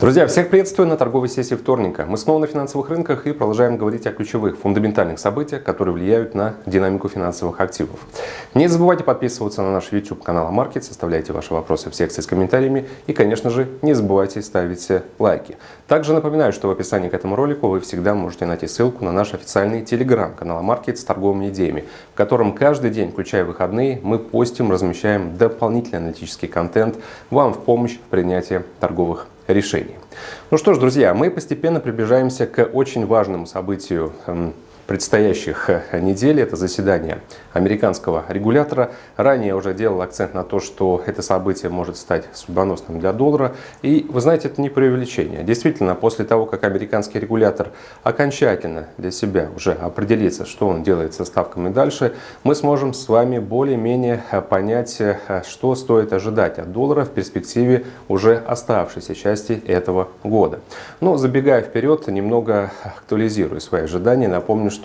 Друзья, всех приветствую на торговой сессии вторника. Мы снова на финансовых рынках и продолжаем говорить о ключевых, фундаментальных событиях, которые влияют на динамику финансовых активов. Не забывайте подписываться на наш YouTube канал Амаркет, составляйте ваши вопросы в секции с комментариями и, конечно же, не забывайте ставить лайки. Также напоминаю, что в описании к этому ролику вы всегда можете найти ссылку на наш официальный телеграм-канал Амаркет с торговыми идеями, в котором каждый день, включая выходные, мы постим, размещаем дополнительный аналитический контент вам в помощь в принятии торговых. Ну что ж, друзья, мы постепенно приближаемся к очень важному событию эм, предстоящих э, недель. Это заседание американского регулятора. Ранее уже делал акцент на то, что это событие может стать судьбоносным для доллара. И вы знаете, это не преувеличение. Действительно, после того, как американский регулятор окончательно для себя уже определится, что он делает со ставками дальше, мы сможем с вами более-менее э, понять, э, что стоит ожидать от доллара в перспективе уже оставшейся части этого года. Но забегая вперед, немного актуализирую свои ожидания. Напомню, что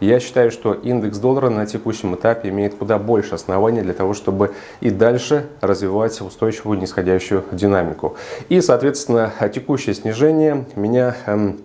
я считаю, что индекс доллара на текущем этапе имеет куда больше оснований для того, чтобы и дальше развивать устойчивую нисходящую динамику. И, соответственно, текущее снижение меня эм,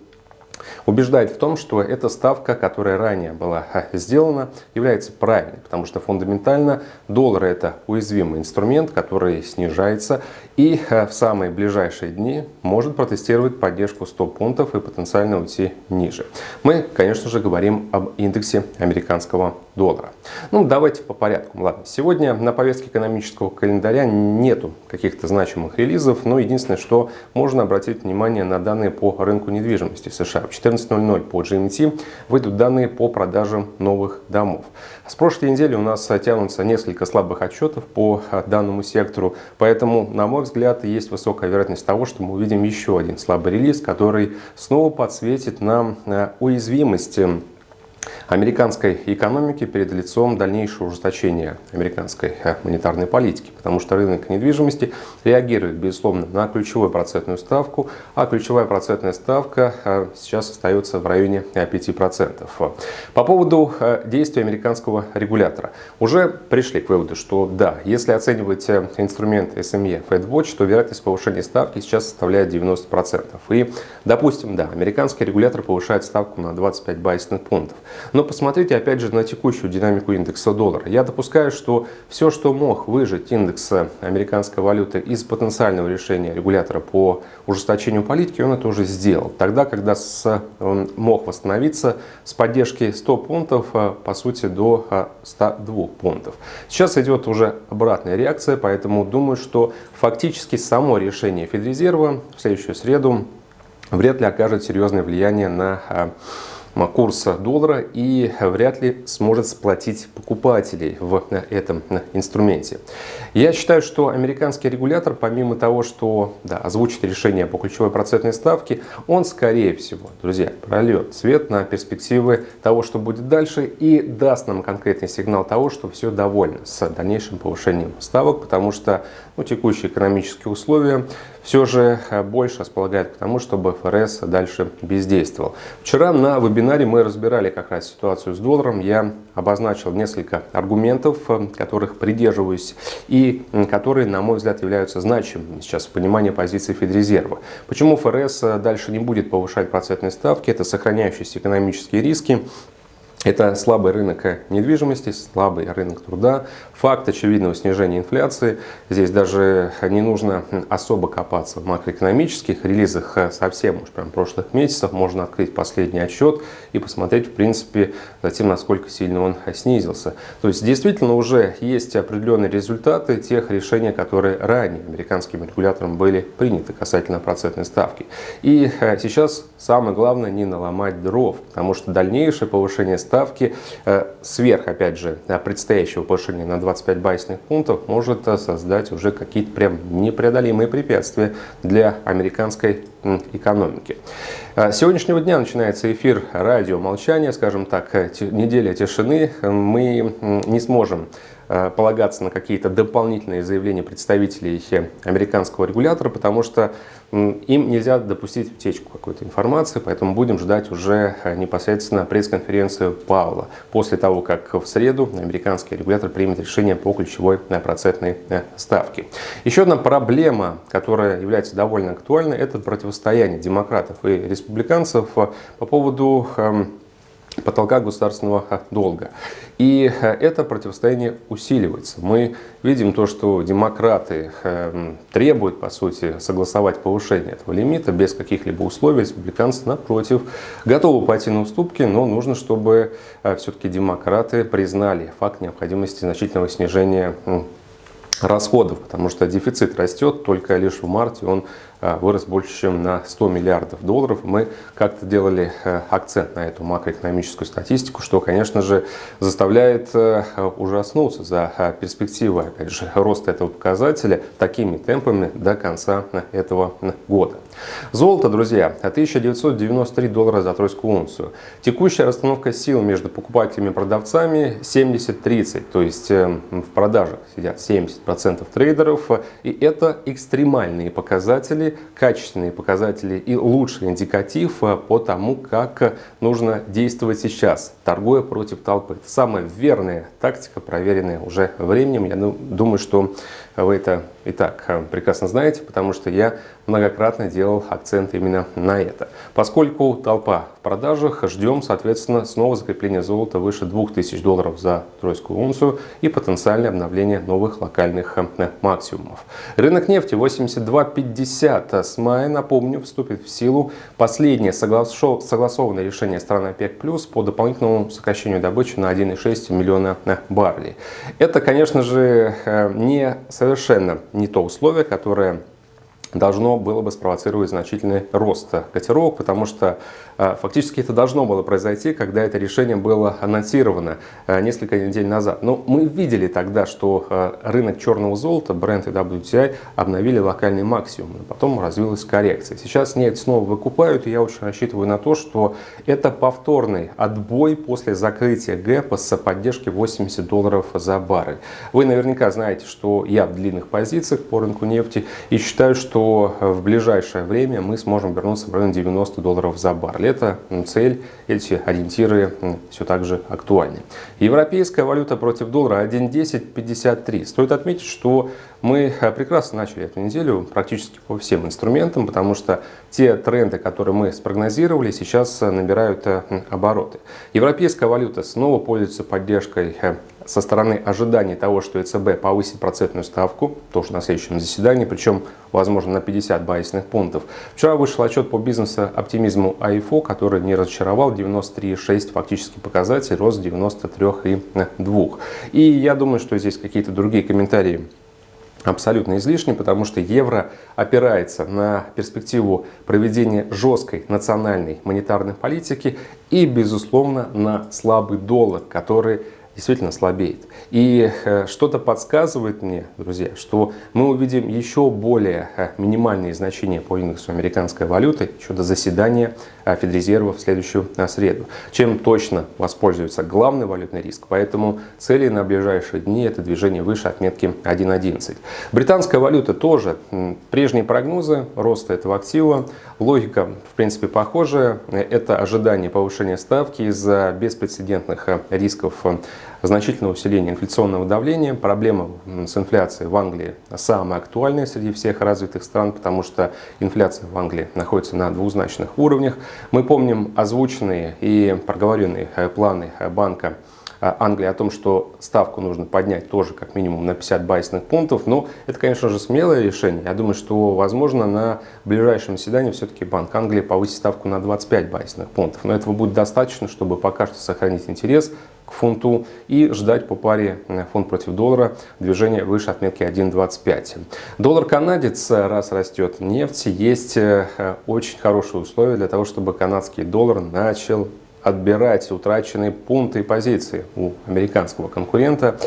убеждает в том, что эта ставка, которая ранее была сделана, является правильной, потому что фундаментально доллар это уязвимый инструмент, который снижается и в самые ближайшие дни может протестировать поддержку 100 пунктов и потенциально уйти ниже. Мы, конечно же, говорим об индексе американского доллара. Ну, давайте по порядку. Ладно, сегодня на повестке экономического календаря нету каких-то значимых релизов, но единственное, что можно обратить внимание на данные по рынку недвижимости США. В 14.00 по GMT выйдут данные по продажам новых домов. С прошлой недели у нас тянутся несколько слабых отчетов по данному сектору, поэтому, на мой взгляд, есть высокая вероятность того, что мы увидим еще один слабый релиз, который снова подсветит нам э, уязвимость американской экономики перед лицом дальнейшего ужесточения американской э, монетарной политики, потому что рынок недвижимости реагирует, безусловно, на ключевую процентную ставку, а ключевая процентная ставка э, сейчас остается в районе 5%. По поводу э, действий американского регулятора. Уже пришли к выводу, что да, если оценивать инструмент SME FedWatch, то вероятность повышения ставки сейчас составляет 90%. И, допустим, да, американский регулятор повышает ставку на 25 базисных пунктов. Но посмотрите опять же на текущую динамику индекса доллара. Я допускаю, что все, что мог выжить индекс американской валюты из потенциального решения регулятора по ужесточению политики, он это уже сделал. Тогда, когда с, он мог восстановиться с поддержки 100 пунктов, а, по сути, до 102 а, пунктов. Сейчас идет уже обратная реакция, поэтому думаю, что фактически само решение Федрезерва в следующую среду вряд ли окажет серьезное влияние на а, курса доллара и вряд ли сможет сплотить покупателей в этом инструменте. Я считаю, что американский регулятор, помимо того, что да, озвучит решение по ключевой процентной ставке, он, скорее всего, друзья, прольет свет на перспективы того, что будет дальше и даст нам конкретный сигнал того, что все довольно с дальнейшим повышением ставок, потому что ну, текущие экономические условия все же больше располагают к тому, чтобы ФРС дальше бездействовал. Вчера на вебинаре вебинаре мы разбирали как раз ситуацию с долларом. Я обозначил несколько аргументов, э, которых придерживаюсь и которые, на мой взгляд, являются значимыми сейчас в понимании позиции Федрезерва. Почему ФРС э, дальше не будет повышать процентные ставки? Это сохраняющиеся экономические риски, это слабый рынок недвижимости, слабый рынок труда, факт очевидного снижения инфляции. Здесь даже не нужно особо копаться в макроэкономических релизах совсем уж прям прошлых месяцев. Можно открыть последний отчет и посмотреть, в принципе, затем, насколько сильно он снизился. То есть, действительно, уже есть определенные результаты тех решений, которые ранее американским регулятором были приняты касательно процентной ставки. И э, сейчас самое главное не наломать дров, потому что дальнейшее повышение ставки ставки э, сверх, опять же, предстоящего повышения на 25 базисных пунктов может э, создать уже какие-то прям непреодолимые препятствия для американской экономики. С сегодняшнего дня начинается эфир радио молчания, скажем так, неделя тишины. Мы не сможем э, полагаться на какие-то дополнительные заявления представителей американского регулятора, потому что им нельзя допустить утечку какой-то информации, поэтому будем ждать уже э, непосредственно пресс-конференцию Паула после того, как в среду американский регулятор примет решение по ключевой э, процентной э, ставке. Еще одна проблема, которая является довольно актуальной, это противостояние демократов и республиканцев по поводу эм, потолка государственного долга. И э, это противостояние усиливается. Мы видим то, что демократы э, требуют, по сути, согласовать повышение этого лимита без каких-либо условий. Республиканцы, напротив, готовы пойти на уступки, но нужно, чтобы все-таки демократы признали факт необходимости значительного снижения расходов, потому что дефицит растет, только лишь в марте он а, вырос больше, чем на 100 миллиардов долларов. Мы как-то делали э, акцент на эту макроэкономическую статистику, что, конечно же, заставляет э, ужаснуться за э, перспективы, опять же, роста этого показателя такими темпами до конца этого года. Золото, друзья, 1993 доллара за тройскую унцию. Текущая расстановка сил между покупателями и продавцами 70-30, то есть в продажах сидят 70% трейдеров, и это экстремальные показатели, показатели, качественные показатели и лучший индикатив э, по тому, как нужно действовать сейчас, торгуя против толпы. Это самая верная тактика, проверенная уже временем. Я думаю, что вы это и так э, прекрасно знаете, потому что я многократно делал акцент именно на это. Поскольку толпа в продажах, ждем, соответственно, снова закрепления золота выше 2000 долларов за тройскую унцию и потенциальное обновление новых локальных э, максимумов. Рынок нефти 82.50 с мая, напомню, вступит в силу последнее согласованное решение страны ОПЕК+, по дополнительному сокращению добычи на 1,6 миллиона э, баррелей. Это, конечно же, не совершенно не то условие, которое должно было бы спровоцировать значительный рост котировок, потому что а, фактически это должно было произойти, когда это решение было анонсировано а, несколько недель назад. Но мы видели тогда, что а, рынок черного золота, бренд и WTI обновили локальный максимум, потом развилась коррекция. Сейчас нефть снова выкупают, и я очень рассчитываю на то, что это повторный отбой после закрытия гэпа с поддержки 80 долларов за баррель. Вы наверняка знаете, что я в длинных позициях по рынку нефти и считаю, что в ближайшее время мы сможем вернуться в район 90 долларов за баррель. Это цель, эти ориентиры все так же актуальны. Европейская валюта против доллара 1.1053. Стоит отметить, что мы э, прекрасно начали эту неделю практически по всем инструментам, потому что те тренды, которые мы спрогнозировали, сейчас э, набирают э, обороты. Европейская валюта снова пользуется поддержкой со стороны ожидания того, что ЕЦБ повысит процентную ставку, тоже на следующем заседании, причем, возможно, на 50 базисных пунктов. Вчера вышел отчет по бизнес-оптимизму АИФО, который не разочаровал, 93,6 фактически показатель, рост 93,2. И я думаю, что здесь какие-то другие комментарии абсолютно излишне, потому что евро опирается на перспективу проведения жесткой национальной монетарной политики и, безусловно, на слабый доллар, который действительно слабеет. И э, что-то подсказывает мне, друзья, что мы увидим еще более э, минимальные значения по индексу американской валюты еще до заседания э, Федрезерва в следующую среду, чем точно воспользуется главный валютный риск. Поэтому цели на ближайшие дни это движение выше отметки 1.11. Британская валюта тоже. Прежние прогнозы роста этого актива. Логика, в принципе, похожая. Это ожидание повышения ставки из-за беспрецедентных рисков значительное усиление инфляционного давления. Проблема с инфляцией в Англии самая актуальная среди всех развитых стран, потому что инфляция в Англии находится на двузначных уровнях. Мы помним озвученные и проговоренные э, планы э, банка э, Англии о том, что ставку нужно поднять тоже как минимум на 50 базисных пунктов. Но это, конечно же, смелое решение. Я думаю, что, возможно, на ближайшем заседании все-таки Банк Англии повысит ставку на 25 базисных пунктов. Но этого будет достаточно, чтобы пока что сохранить интерес к фунту и ждать по паре э, фунт против доллара движения выше отметки 1.25. Доллар канадец э, раз растет нефть, есть э, очень хорошие условия для того, чтобы канадский доллар начал отбирать утраченные пункты и позиции у американского конкурента.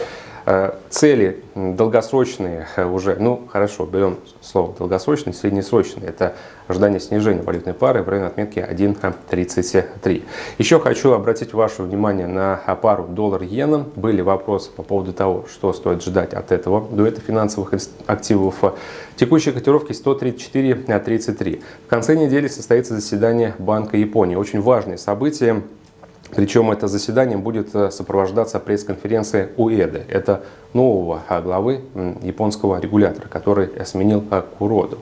Цели долгосрочные уже, ну хорошо, берем слово долгосрочные, среднесрочные. Это ожидание снижения валютной пары в районе отметки 1.33. Еще хочу обратить ваше внимание на пару доллар-иена. Были вопросы по поводу того, что стоит ждать от этого дуэта финансовых активов. Текущие котировки 134.33. В конце недели состоится заседание Банка Японии. Очень важное событие. Причем это заседание будет э, сопровождаться пресс-конференцией УЭДы. Это нового а, главы японского регулятора, который сменил Куроду.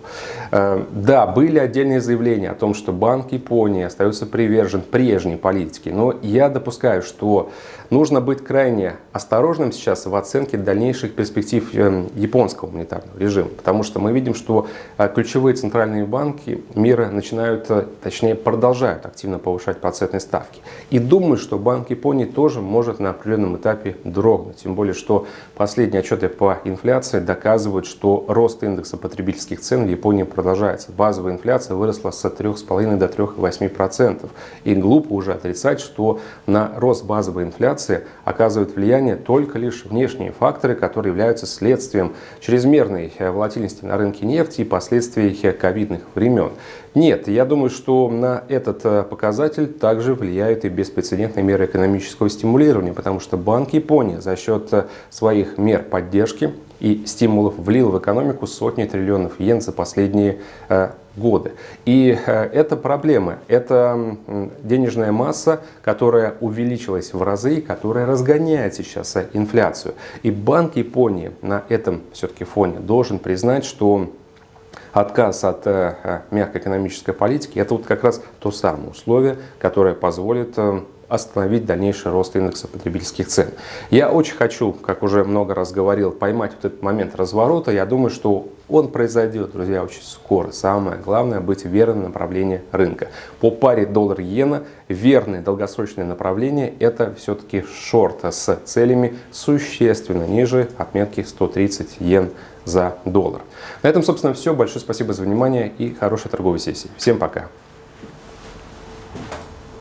Э, да, были отдельные заявления о том, что Банк Японии остается привержен прежней политике, но я допускаю, что нужно быть крайне осторожным сейчас в оценке дальнейших перспектив э, японского монетарного режима, потому что мы видим, что а, ключевые центральные банки мира начинают, э, точнее продолжают активно повышать процентные ставки. И думаю, что Банк Японии тоже может на определенном этапе дрогнуть, тем более, что Последние отчеты по инфляции доказывают, что рост индекса потребительских цен в Японии продолжается. Базовая инфляция выросла с 3,5 до 3,8%. И глупо уже отрицать, что на рост базовой инфляции оказывают влияние только лишь внешние факторы, которые являются следствием чрезмерной волатильности на рынке нефти и последствий ковидных времен. Нет, я думаю, что на этот э, показатель также влияют и беспрецедентные меры экономического стимулирования, потому что Банк Японии за счет э, своих мер поддержки и стимулов влил в экономику сотни триллионов йен за последние э, годы. И э, это проблема, это денежная масса, которая увеличилась в разы, которая разгоняет сейчас э, инфляцию. И Банк Японии на этом все-таки фоне должен признать, что отказ от э, э, мягкой экономической политики, это вот как раз то самое условие, которое позволит э, остановить дальнейший рост индекса потребительских цен. Я очень хочу, как уже много раз говорил, поймать вот этот момент разворота. Я думаю, что он произойдет, друзья, очень скоро. Самое главное быть верным направлению рынка. По паре доллар-иена верное долгосрочное направление это все-таки шорт с целями существенно ниже отметки 130 йен за доллар. На этом, собственно, все. Большое спасибо за внимание и хорошей торговой сессии. Всем пока!